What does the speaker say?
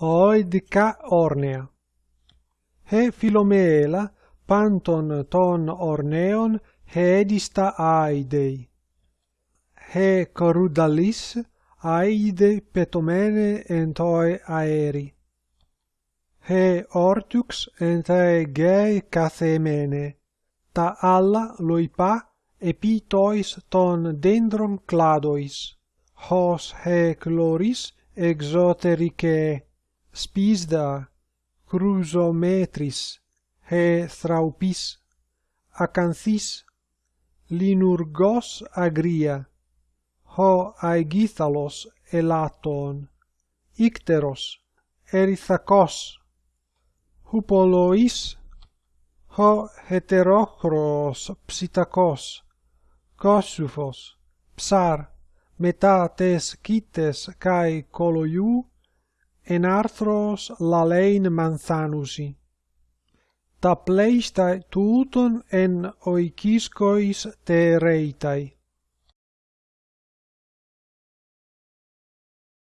oidica ornea. He Philomela panton ton orneon hedista aidei. He corudalis aide petomene entoi aeri. He ortux entae gei cathemene, ta alla loipa epitois ton dendron cladois, hos he chloris exotericae. σπίσδα κρουζομέτρης χεθραουπής ακανθής λινουργός αγρία ο αιγίθαλος ελάτων ύκτερος ερυθακός χουπολοής ο χετερόχρος ψητακός κόσουφος ψάρ μετά τες κήτες καί κολοιού en arthros lalein manthanusi. Ta pleista tuton en oikiskois te reitai.